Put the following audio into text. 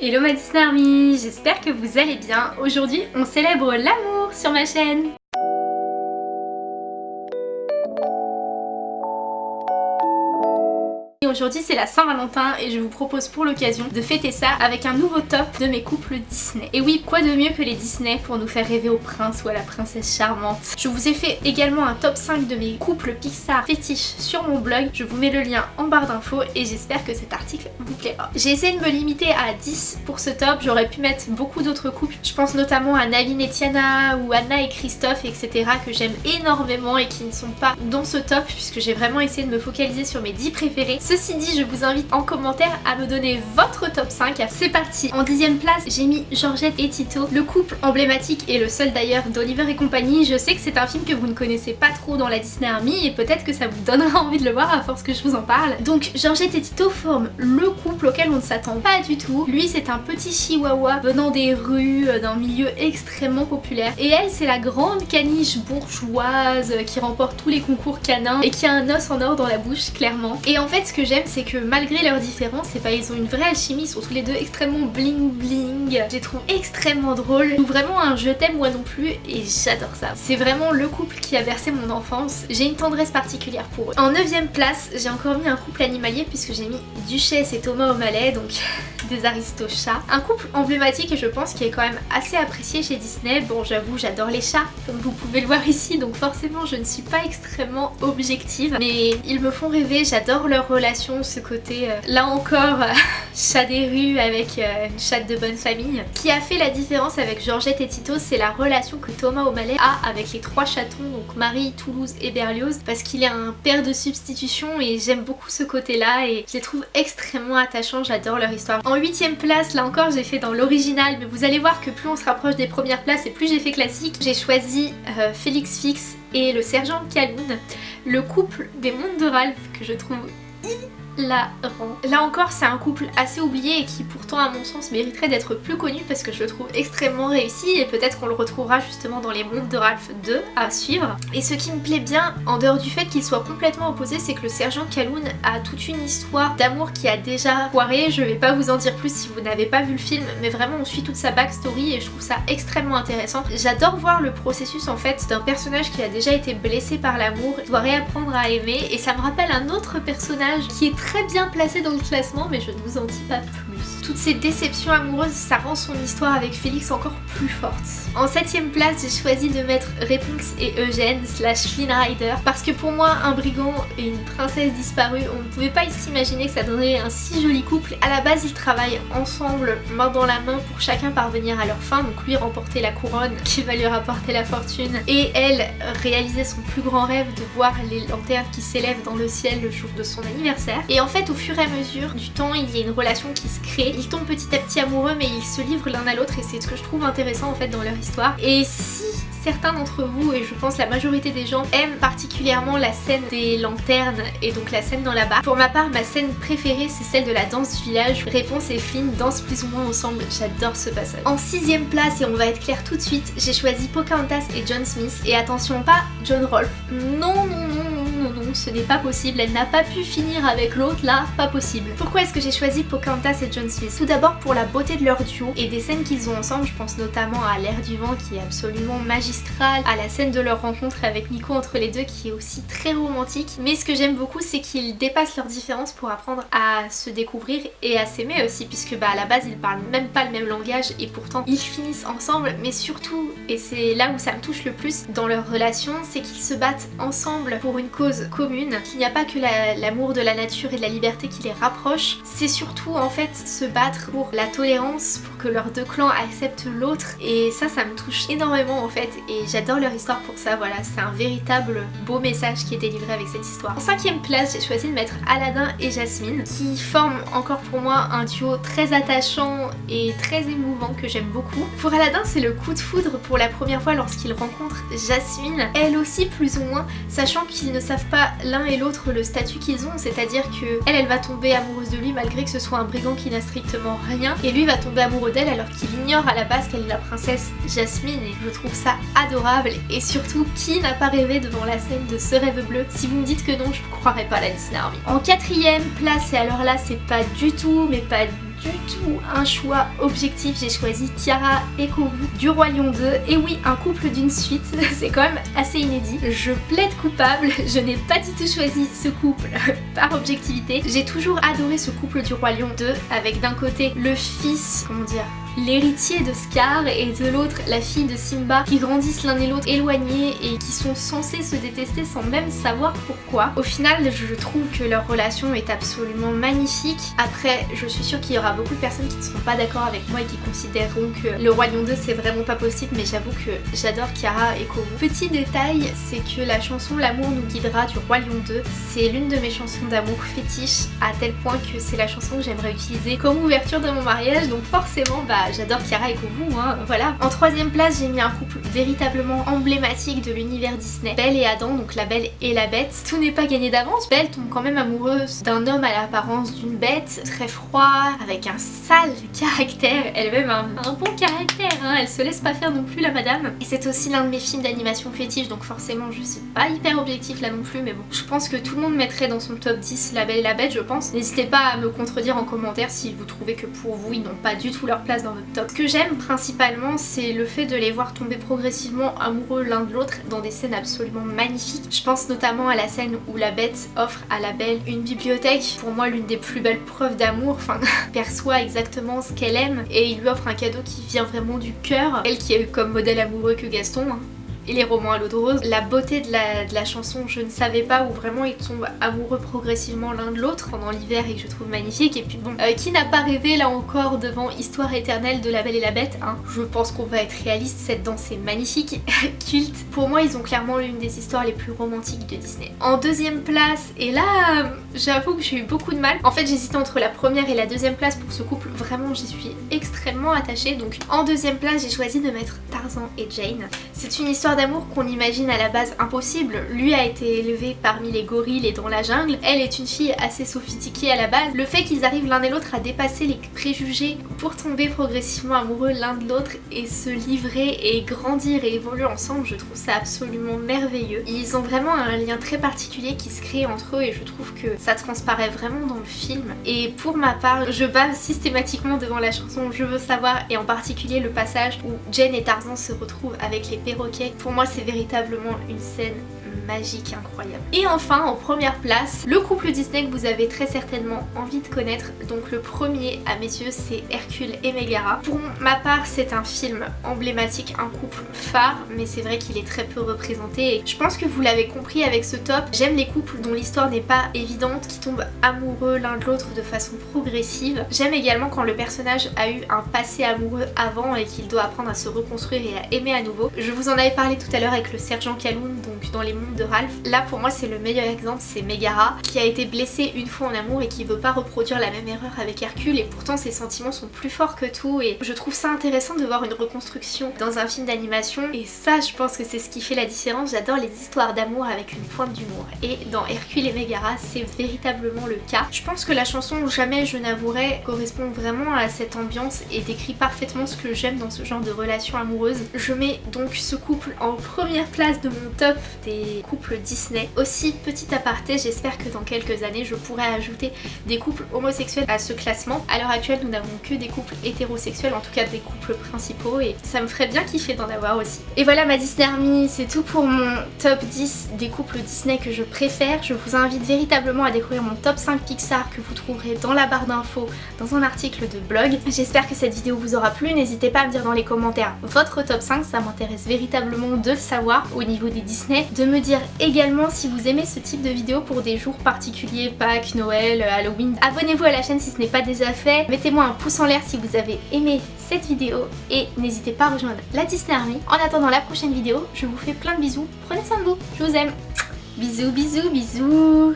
Hello ma Disney Army, j'espère que vous allez bien. Aujourd'hui on célèbre l'amour sur ma chaîne. Aujourd'hui c'est la Saint-Valentin et je vous propose pour l'occasion de fêter ça avec un nouveau top de mes couples Disney. Et oui, quoi de mieux que les Disney pour nous faire rêver au prince ou à la princesse charmante? Je vous ai fait également un top 5 de mes couples Pixar fétiches sur mon blog. Je vous mets le lien en barre d'infos et j'espère que cet article vous plaira. J'ai essayé de me limiter à 10 pour ce top, j'aurais pu mettre beaucoup d'autres couples. Je pense notamment à Navin et Tiana ou Anna et Christophe etc que j'aime énormément et qui ne sont pas dans ce top puisque j'ai vraiment essayé de me focaliser sur mes 10 préférés. Ceci dit, je vous invite en commentaire à me donner votre top 5. C'est parti En dixième place, j'ai mis Georgette et Tito, le couple emblématique et le seul d'ailleurs d'Oliver et compagnie. Je sais que c'est un film que vous ne connaissez pas trop dans la Disney Army et peut-être que ça vous donnera envie de le voir à force que je vous en parle. Donc Georgette et Tito forment le couple auquel on ne s'attend pas du tout. Lui c'est un petit chihuahua venant des rues, euh, d'un milieu extrêmement populaire. Et elle c'est la grande caniche bourgeoise qui remporte tous les concours canins et qui a un os en or dans la bouche clairement. Et en fait ce que j'aime c'est que malgré leurs différences, pas, ils ont une vraie alchimie, ils sont tous les deux extrêmement bling bling. Je les trouve extrêmement drôles. Ou vraiment un je t'aime moi non plus et j'adore ça. C'est vraiment le couple qui a versé mon enfance. J'ai une tendresse particulière pour eux. En 9ème place, j'ai encore mis un couple animalier puisque j'ai mis Duchesse et Thomas O'Malley, donc des aristochats. Un couple emblématique et je pense qui est quand même assez apprécié chez Disney. Bon j'avoue j'adore les chats comme vous pouvez le voir ici donc forcément je ne suis pas extrêmement objective mais ils me font rêver, j'adore leur relation, ce côté euh, là encore chat des rues avec euh, une chatte de bonne famille. Qui a fait la différence avec Georgette et Tito c'est la relation que Thomas O'Malley a avec les trois chatons donc Marie, Toulouse et Berlioz parce qu'il est un père de substitution et j'aime beaucoup ce côté là et je les trouve extrêmement attachants, j'adore leur histoire. En huitième place, là encore j'ai fait dans l'original mais vous allez voir que plus on se rapproche des premières places et plus j'ai fait classique. J'ai choisi euh, Félix Fix et le sergent Calhoun, le couple des mondes de Ralph que je trouve Mm-hmm. Là encore c'est un couple assez oublié et qui pourtant à mon sens mériterait d'être plus connu parce que je le trouve extrêmement réussi et peut-être qu'on le retrouvera justement dans les mondes de Ralph 2 à suivre. Et ce qui me plaît bien en dehors du fait qu'il soit complètement opposé c'est que le sergent Calhoun a toute une histoire d'amour qui a déjà foiré. Je vais pas vous en dire plus si vous n'avez pas vu le film mais vraiment on suit toute sa backstory et je trouve ça extrêmement intéressant. J'adore voir le processus en fait d'un personnage qui a déjà été blessé par l'amour, doit réapprendre à aimer et ça me rappelle un autre personnage qui est très très bien placé dans le classement mais je ne vous en dis pas plus toutes ces déceptions amoureuses, ça rend son histoire avec Félix encore plus forte. En septième place, j'ai choisi de mettre Réponse et Eugène slash Flynn Rider parce que pour moi, un brigand et une princesse disparue, on ne pouvait pas s'imaginer que ça donnerait un si joli couple. À la base, ils travaillent ensemble, main dans la main, pour chacun parvenir à leur fin. Donc lui remporter la couronne qui va lui rapporter la fortune et elle réaliser son plus grand rêve de voir les lanternes qui s'élèvent dans le ciel le jour de son anniversaire. En fait, au fur et à mesure du temps, il y a une relation qui se crée ils tombent petit à petit amoureux mais ils se livrent l'un à l'autre et c'est ce que je trouve intéressant en fait dans leur histoire. Et si certains d'entre vous, et je pense la majorité des gens, aiment particulièrement la scène des lanternes et donc la scène dans la barre. Pour ma part, ma scène préférée c'est celle de la danse du village. Réponse et Flynn dansent plus ou moins ensemble, j'adore ce passage. En sixième place, et on va être clair tout de suite, j'ai choisi Pocahontas et John Smith. Et attention, pas John Rolfe. Non, non, non, non, ce n'est pas possible, elle n'a pas pu finir avec l'autre là, pas possible. Pourquoi est-ce que j'ai choisi Pocahontas et John Smith? Tout d'abord pour la beauté de leur duo et des scènes qu'ils ont ensemble, je pense notamment à l'air du vent qui est absolument magistral, à la scène de leur rencontre avec Nico entre les deux qui est aussi très romantique, mais ce que j'aime beaucoup c'est qu'ils dépassent leurs différences pour apprendre à se découvrir et à s'aimer aussi puisque bah à la base ils parlent même pas le même langage et pourtant ils finissent ensemble. Mais surtout, et c'est là où ça me touche le plus dans leur relation, c'est qu'ils se battent ensemble pour une cause commune, qu'il n'y a pas que l'amour de la nature et de la liberté qui les rapproche, c'est surtout en fait se battre pour la tolérance, pour que leurs deux clans acceptent l'autre et ça ça me touche énormément en fait et j'adore leur histoire pour ça, voilà c'est un véritable beau message qui est délivré avec cette histoire. En cinquième place j'ai choisi de mettre Aladdin et Jasmine qui forment encore pour moi un duo très attachant et très émouvant que j'aime beaucoup. Pour Aladdin c'est le coup de foudre pour la première fois lorsqu'il rencontre Jasmine, elle aussi plus ou moins, sachant qu'ils ne savent pas l'un et l'autre le statut qu'ils ont, c'est-à-dire que elle, elle va tomber amoureuse de lui malgré que ce soit un brigand qui n'a strictement rien, et lui va tomber amoureux d'elle alors qu'il ignore à la base qu'elle est la princesse Jasmine, et je trouve ça adorable, et surtout, qui n'a pas rêvé devant la scène de ce rêve bleu? Si vous me dites que non, je ne croirais pas la Disney Army. En quatrième place, et alors là, c'est pas du tout, mais pas du tout un choix objectif, j'ai choisi Kiara et Kourou du Roi Lion 2. Et oui, un couple d'une suite, c'est quand même assez inédit. Je plaide coupable, je n'ai pas du tout choisi ce couple par objectivité. J'ai toujours adoré ce couple du Roi Lion 2 avec d'un côté le fils, comment dire, l'héritier de Scar et de l'autre la fille de Simba qui grandissent l'un et l'autre éloignés et qui sont censés se détester sans même savoir pourquoi. Au final je trouve que leur relation est absolument magnifique. Après je suis sûre qu'il y aura beaucoup de personnes qui ne seront pas d'accord avec moi et qui considéreront que le Roi Lion 2 c'est vraiment pas possible mais j'avoue que j'adore Kiara et Kourou. Petit détail c'est que la chanson L'amour nous guidera du Roi Lion 2 c'est l'une de mes chansons d'amour fétiche à tel point que c'est la chanson que j'aimerais utiliser comme ouverture de mon mariage donc forcément bah j'adore Kiara et Kourou, hein, voilà. En troisième place, j'ai mis un couple véritablement emblématique de l'univers Disney. Belle et Adam, donc la Belle et la Bête. Tout n'est pas gagné d'avance. Belle tombe quand même amoureuse d'un homme à l'apparence d'une bête, très froid, avec un sale caractère, elle-même un, bon caractère, hein. elle se laisse pas faire non plus la madame. Et c'est aussi l'un de mes films d'animation fétiche, donc forcément je suis pas hyper objectif là non plus, mais bon. Je pense que tout le monde mettrait dans son top 10 La Belle et la Bête, je pense. N'hésitez pas à me contredire en commentaire si vous trouvez que pour vous ils n'ont pas du tout leur place dans Ce que j'aime principalement c'est le fait de les voir tomber progressivement amoureux l'un de l'autre dans des scènes absolument magnifiques. Je pense notamment à la scène où la bête offre à la belle une bibliothèque, pour moi l'une des plus belles preuves d'amour, enfin perçoit exactement ce qu'elle aime et il lui offre un cadeau qui vient vraiment du cœur. Elle qui a eu comme modèle amoureux que Gaston, hein et les romans à l'eau de rose. La beauté de la, chanson Je ne savais pas où vraiment ils tombent amoureux progressivement l'un de l'autre pendant l'hiver et que je trouve magnifique. Et puis bon, euh, qui n'a pas rêvé là encore devant Histoire éternelle de la Belle et la Bête hein? Je pense qu'on va être réaliste, cette danse est magnifique, culte. Pour moi ils ont clairement l'une des histoires les plus romantiques de Disney. En deuxième place, et là j'avoue que j'ai eu beaucoup de mal. En fait j'hésitais entre la première et la deuxième place pour ce couple, vraiment j'y suis extrêmement attachée. Donc en deuxième place j'ai choisi de mettre Tarzan et Jane. C'est une histoire d'amour qu'on imagine à la base impossible. Lui a été élevé parmi les gorilles et dans la jungle. Elle est une fille assez sophistiquée à la base. Le fait qu'ils arrivent l'un et l'autre à dépasser les préjugés pour tomber progressivement amoureux l'un de l'autre et se livrer et grandir et évoluer ensemble, je trouve ça absolument merveilleux. Ils ont vraiment un lien très particulier qui se crée entre eux et je trouve que ça transparaît vraiment dans le film. Et pour ma part, je bave systématiquement devant la chanson Je veux savoir et en particulier le passage où Jane et Tarzan se retrouvent avec les perroquets. Pour moi c'est véritablement une scène magique incroyable. Et enfin en première place, le couple Disney que vous avez très certainement envie de connaître. Donc le premier à mes yeux c'est Hercule et Megara. Pour ma part c'est un film emblématique, un couple phare, mais c'est vrai qu'il est très peu représenté. Et je pense que vous l'avez compris avec ce top, j'aime les couples dont l'histoire n'est pas évidente, qui tombent amoureux l'un de l'autre de façon progressive. J'aime également quand le personnage a eu un passé amoureux avant et qu'il doit apprendre à se reconstruire et à aimer à nouveau. Je vous en avais parlé tout à l'heure avec le sergent Kaloun, donc dans les mondes de Ralph. Là pour moi c'est le meilleur exemple, c'est Megara qui a été blessée une fois en amour et qui veut pas reproduire la même erreur avec Hercule et pourtant ses sentiments sont plus forts que tout et je trouve ça intéressant de voir une reconstruction dans un film d'animation et ça je pense que c'est ce qui fait la différence. J'adore les histoires d'amour avec une pointe d'humour et dans Hercule et Megara c'est véritablement le cas. Je pense que la chanson Jamais je n'avouerai correspond vraiment à cette ambiance et décrit parfaitement ce que j'aime dans ce genre de relation amoureuse. Je mets donc ce couple en première place de mon top des couple Disney. Aussi, petit aparté, j'espère que dans quelques années, je pourrai ajouter des couples homosexuels à ce classement. À l'heure actuelle, nous n'avons que des couples hétérosexuels, en tout cas des couples principaux, et ça me ferait bien kiffer d'en avoir aussi. Et voilà ma Disney Army, c'est tout pour mon top 10 des couples Disney que je préfère. Je vous invite véritablement à découvrir mon top 5 Pixar que vous trouverez dans la barre d'infos, dans un article de blog. J'espère que cette vidéo vous aura plu, n'hésitez pas à me dire dans les commentaires votre top 5, ça m'intéresse véritablement de le savoir au niveau des Disney, de me également si vous aimez ce type de vidéo pour des jours particuliers, Pâques, Noël, Halloween. Abonnez-vous à la chaîne si ce n'est pas déjà fait, mettez-moi un pouce en l'air si vous avez aimé cette vidéo et n'hésitez pas à rejoindre la Disney Army. En attendant la prochaine vidéo, je vous fais plein de bisous, prenez soin de vous, je vous aime. Bisous, bisous, bisous